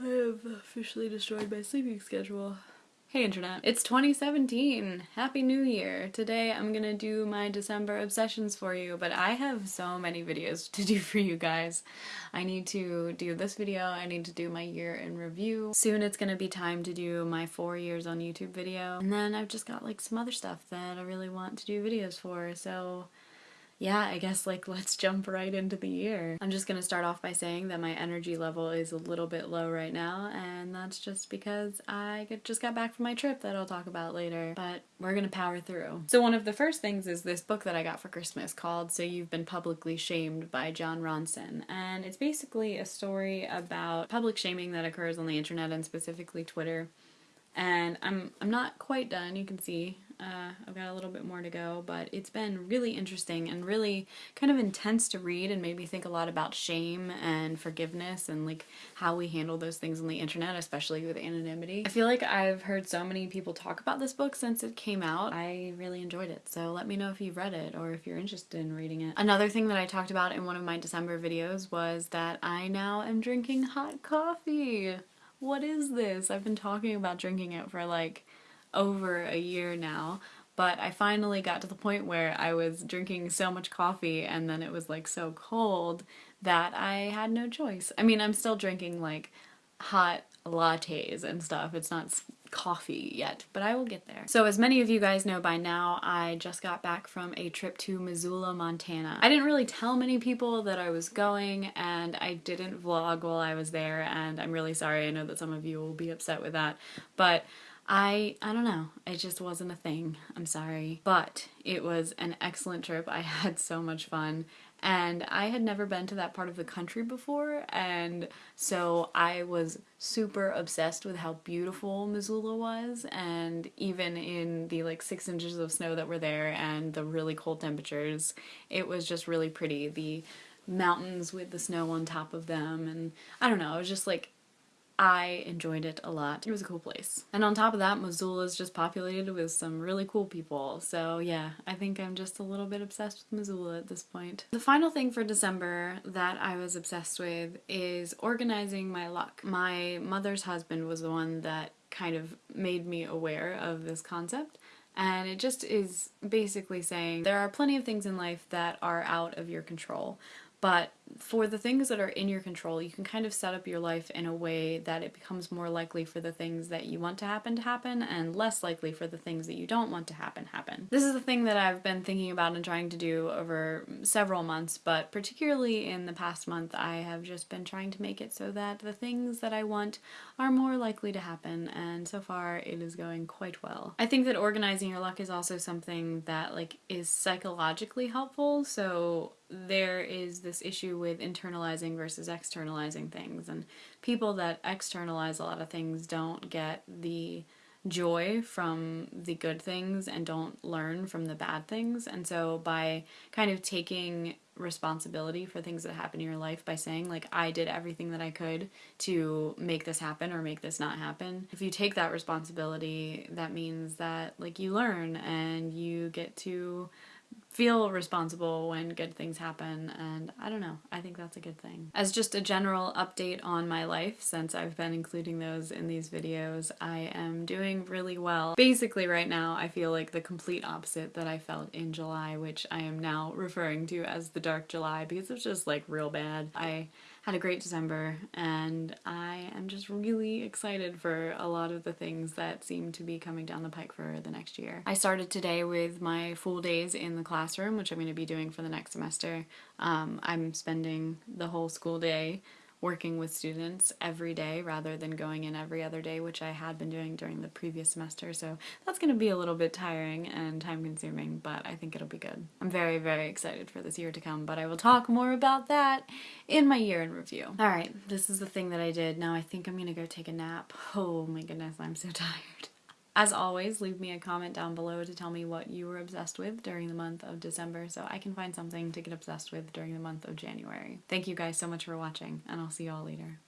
I have officially destroyed my sleeping schedule. Hey internet. It's 2017! Happy New Year! Today I'm gonna do my December obsessions for you, but I have so many videos to do for you guys. I need to do this video, I need to do my year in review. Soon it's gonna be time to do my four years on YouTube video, and then I've just got like some other stuff that I really want to do videos for, so yeah, I guess like let's jump right into the year. I'm just gonna start off by saying that my energy level is a little bit low right now and that's just because I just got back from my trip that I'll talk about later, but we're gonna power through. So one of the first things is this book that I got for Christmas called So You've Been Publicly Shamed by Jon Ronson and it's basically a story about public shaming that occurs on the internet and specifically Twitter and I'm, I'm not quite done, you can see uh, I've got a little bit more to go, but it's been really interesting and really kind of intense to read and made me think a lot about shame and forgiveness and like how we handle those things on the internet, especially with anonymity. I feel like I've heard so many people talk about this book since it came out. I really enjoyed it, so let me know if you've read it or if you're interested in reading it. Another thing that I talked about in one of my December videos was that I now am drinking hot coffee. What is this? I've been talking about drinking it for like over a year now but I finally got to the point where I was drinking so much coffee and then it was like so cold that I had no choice. I mean, I'm still drinking like hot lattes and stuff. It's not coffee yet, but I will get there. So as many of you guys know by now, I just got back from a trip to Missoula, Montana. I didn't really tell many people that I was going and I didn't vlog while I was there and I'm really sorry. I know that some of you will be upset with that, but I, I don't know, it just wasn't a thing, I'm sorry. But it was an excellent trip, I had so much fun, and I had never been to that part of the country before, and so I was super obsessed with how beautiful Missoula was, and even in the like six inches of snow that were there and the really cold temperatures, it was just really pretty. The mountains with the snow on top of them, and I don't know, it was just like I enjoyed it a lot. It was a cool place. And on top of that, Missoula is just populated with some really cool people. So yeah, I think I'm just a little bit obsessed with Missoula at this point. The final thing for December that I was obsessed with is organizing my luck. My mother's husband was the one that kind of made me aware of this concept and it just is basically saying there are plenty of things in life that are out of your control but for the things that are in your control, you can kind of set up your life in a way that it becomes more likely for the things that you want to happen to happen and less likely for the things that you don't want to happen happen. This is the thing that I've been thinking about and trying to do over several months, but particularly in the past month, I have just been trying to make it so that the things that I want are more likely to happen, and so far it is going quite well. I think that organizing your luck is also something that like is psychologically helpful, so there is this issue with internalizing versus externalizing things. And people that externalize a lot of things don't get the joy from the good things and don't learn from the bad things. And so by kind of taking responsibility for things that happen in your life by saying like I did everything that I could to make this happen or make this not happen if you take that responsibility that means that like you learn and you get to feel responsible when good things happen and I don't know, I think that's a good thing. As just a general update on my life, since I've been including those in these videos, I am doing really well. Basically right now I feel like the complete opposite that I felt in July, which I am now referring to as the dark July because it's just like real bad. I had a great December and I am just really excited for a lot of the things that seem to be coming down the pike for the next year. I started today with my full days in the classroom, which I'm going to be doing for the next semester. Um, I'm spending the whole school day working with students every day rather than going in every other day, which I had been doing during the previous semester. So that's going to be a little bit tiring and time consuming, but I think it'll be good. I'm very, very excited for this year to come, but I will talk more about that in my year in review. All right, this is the thing that I did. Now I think I'm going to go take a nap. Oh my goodness, I'm so tired. As always, leave me a comment down below to tell me what you were obsessed with during the month of December so I can find something to get obsessed with during the month of January. Thank you guys so much for watching, and I'll see you all later.